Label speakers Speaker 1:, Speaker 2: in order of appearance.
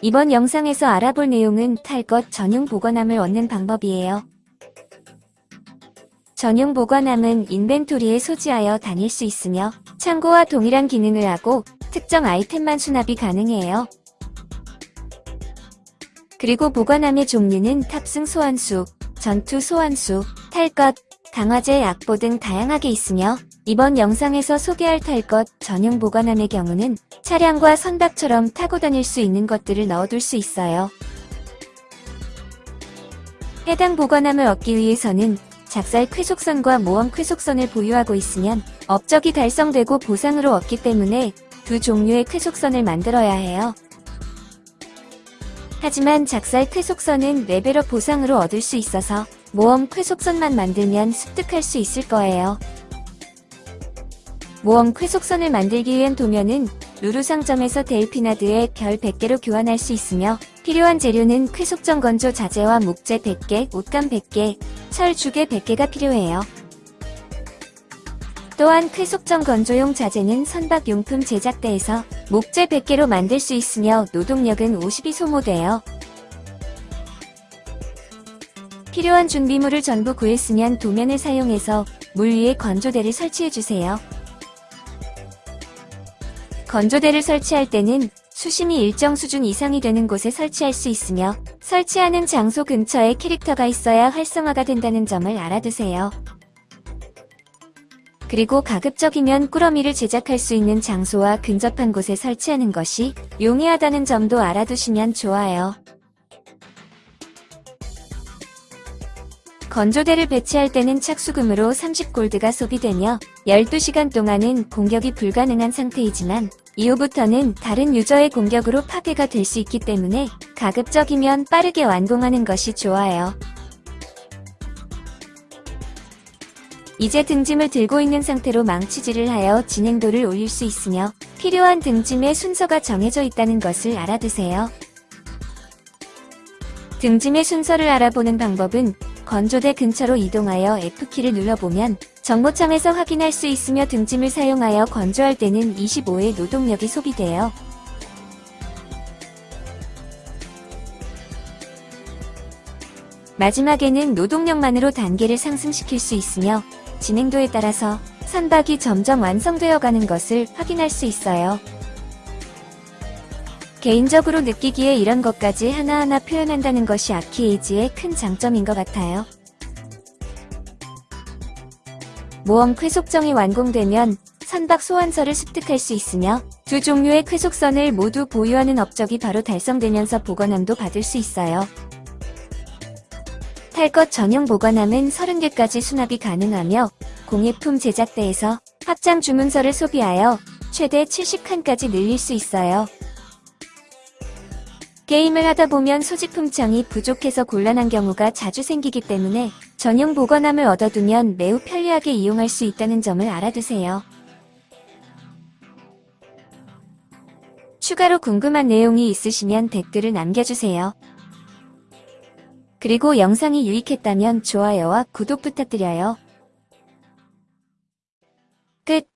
Speaker 1: 이번 영상에서 알아볼 내용은 탈것 전용 보관함을 얻는 방법이에요. 전용 보관함은 인벤토리에 소지하여 다닐 수 있으며 창고와 동일한 기능을 하고 특정 아이템만 수납이 가능해요. 그리고 보관함의 종류는 탑승 소환수, 전투 소환수, 탈것, 강화제, 약보 등 다양하게 있으며 이번 영상에서 소개할 탈 것 전용 보관함의 경우는 차량과 선박처럼 타고 다닐 수 있는 것들을 넣어둘 수 있어요. 해당 보관함을 얻기 위해서는 작살 쾌속선과 모험 쾌속선을 보유하고 있으면 업적이 달성되고 보상으로 얻기 때문에 두 종류의 쾌속선을 만들어야 해요. 하지만 작살 쾌속선은 레벨업 보상으로 얻을 수 있어서 모험 쾌속선만 만들면 습득할 수 있을 거예요. 모험 쾌속선을 만들기 위한 도면은 루루 상점에서 델피나드의 별 100개로 교환할 수 있으며 필요한 재료는 쾌속선 건조 자재와 목재 100개, 옷감 100개, 철 주괴 100개가 필요해요. 또한 쾌속선 건조용 자재는 선박용품 제작대에서 목재 100개로 만들 수 있으며 노동력은 50이 소모돼요. 필요한 준비물을 전부 구했으면 도면을 사용해서 물 위에 건조대를 설치해주세요. 건조대를 설치할 때는 수심이 일정 수준 이상이 되는 곳에 설치할 수 있으며 설치하는 장소 근처에 캐릭터가 있어야 활성화가 된다는 점을 알아두세요. 그리고 가급적이면 꾸러미를 제작할 수 있는 장소와 근접한 곳에 설치하는 것이 용이하다는 점도 알아두시면 좋아요. 건조대를 배치할 때는 착수금으로 30골드가 소비되며 12시간 동안은 공격이 불가능한 상태이지만 이후부터는 다른 유저의 공격으로 파괴가 될 수 있기 때문에 가급적이면 빠르게 완공하는 것이 좋아요. 이제 등짐을 들고 있는 상태로 망치질을 하여 진행도를 올릴 수 있으며 필요한 등짐의 순서가 정해져 있다는 것을 알아두세요. 등짐의 순서를 알아보는 방법은 건조대 근처로 이동하여 F키를 눌러보면 정보창에서 확인할 수 있으며 등짐을 사용하여 건조할 때는 25의 노동력이 소비돼요. 마지막에는 노동력만으로 단계를 상승시킬 수 있으며 진행도에 따라서 선박이 점점 완성되어 가는 것을 확인할 수 있어요. 개인적으로 느끼기에 이런 것까지 하나하나 표현한다는 것이 아키에이지의 큰 장점인 것 같아요. 모험 쾌속정이 완공되면 선박 소환서를 습득할 수 있으며 두 종류의 쾌속선을 모두 보유하는 업적이 바로 달성되면서 보관함도 받을 수 있어요. 탈것 전용 보관함은 30개까지 수납이 가능하며 공예품 제작대에서 확장 주문서를 소비하여 최대 70칸까지 늘릴 수 있어요. 게임을 하다 보면 소지품창이 부족해서 곤란한 경우가 자주 생기기 때문에 전용 보관함을 얻어두면 매우 편리하게 이용할 수 있다는 점을 알아두세요. 추가로 궁금한 내용이 있으시면 댓글을 남겨주세요. 그리고 영상이 유익했다면 좋아요와 구독 부탁드려요. 끝